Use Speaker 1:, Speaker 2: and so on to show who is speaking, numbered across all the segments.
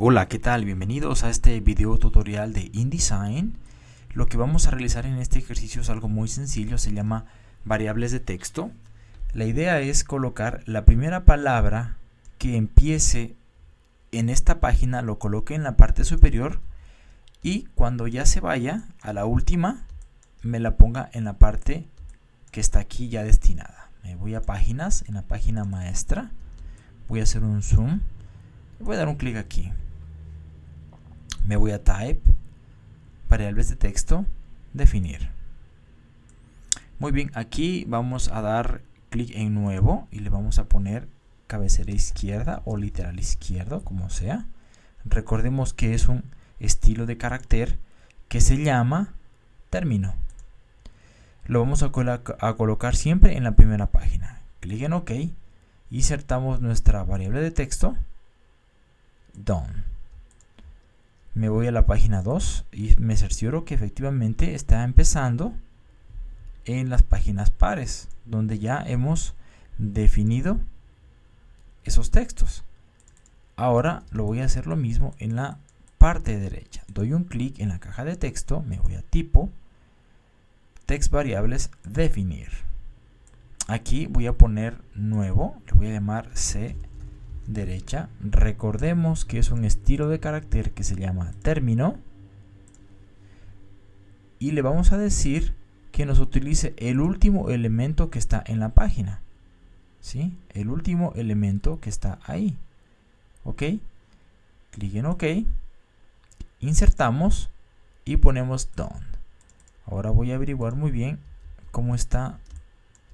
Speaker 1: Hola, ¿qué tal? Bienvenidos a este video tutorial de InDesign. Lo que vamos a realizar en este ejercicio es algo muy sencillo, se llama variables de texto. La idea es colocar la primera palabra que empiece en esta página, lo coloque en la parte superior y cuando ya se vaya a la última, me la ponga en la parte que está aquí ya destinada. Me voy a páginas, en la página maestra, voy a hacer un zoom, voy a dar un clic aquí me voy a type, variables de texto, definir. Muy bien, aquí vamos a dar clic en nuevo y le vamos a poner cabecera izquierda o literal izquierdo, como sea. Recordemos que es un estilo de carácter que se llama término. Lo vamos a, colocar siempre en la primera página. Clic en OK. Insertamos nuestra variable de texto. Done me voy a la página 2 y me cercioro que efectivamente está empezando en las páginas pares, donde ya hemos definido esos textos. Ahora lo voy a hacer lo mismo en la parte derecha. Doy un clic en la caja de texto, me voy a tipo, text variables, definir. Aquí voy a poner nuevo, le voy a llamar C derecha, recordemos que es un estilo de carácter que se llama término y le vamos a decir que nos utilice el último elemento que está en la página. ¿Sí? El último elemento que está ahí. ¿Ok? Clic en OK. Insertamos y ponemos done. Ahora voy a averiguar muy bien cómo están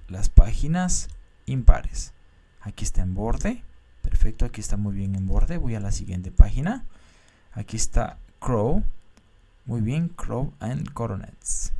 Speaker 1: las páginas impares. Aquí está en borde Perfecto, aquí está muy bien en borde. Voy a la siguiente página. Aquí está Crow. Muy bien, Crow and Coronets.